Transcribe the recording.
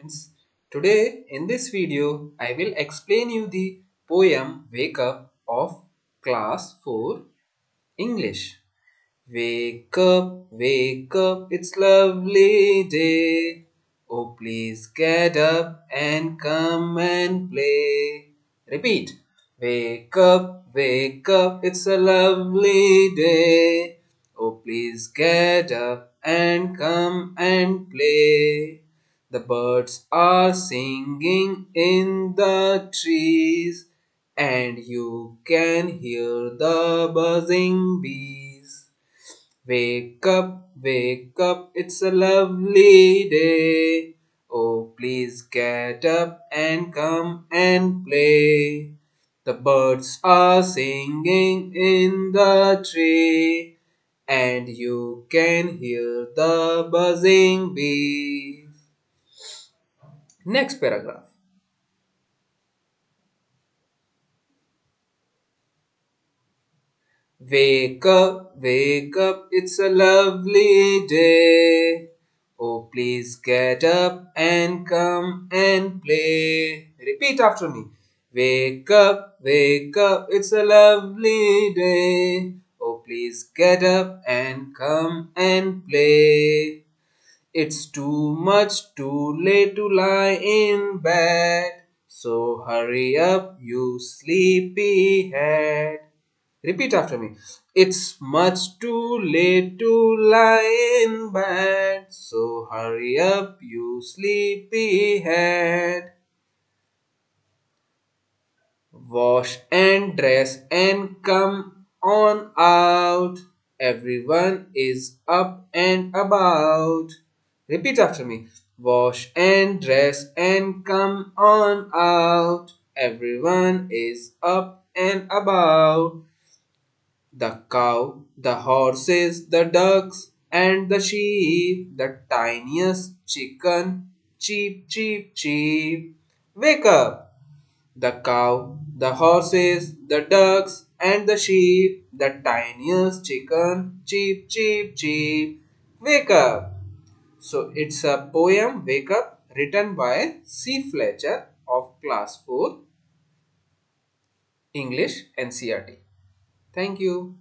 Friends, Today in this video I will explain you the poem Wake Up of class 4 English. Wake up, wake up, it's lovely day. Oh please get up and come and play. Repeat. Wake up, wake up, it's a lovely day. Oh please get up and come and play. The birds are singing in the trees, and you can hear the buzzing bees. Wake up, wake up, it's a lovely day. Oh, please get up and come and play. The birds are singing in the tree, and you can hear the buzzing bees. Next paragraph. Wake up, wake up, it's a lovely day. Oh, please get up and come and play. Repeat after me. Wake up, wake up, it's a lovely day. Oh, please get up and come and play. It's too much too late to lie in bed. So hurry up, you sleepy head. Repeat after me. It's much too late to lie in bed. So hurry up, you sleepy head. Wash and dress and come on out. Everyone is up and about. Repeat after me. Wash and dress and come on out. Everyone is up and about. The cow, the horses, the ducks, and the sheep, the tiniest chicken, cheep, cheep, cheep. Wake up! The cow, the horses, the ducks, and the sheep, the tiniest chicken, cheep, cheep, cheep. Wake up! So it's a poem Wake Up written by C. Fletcher of class 4 English NCERT. Thank you.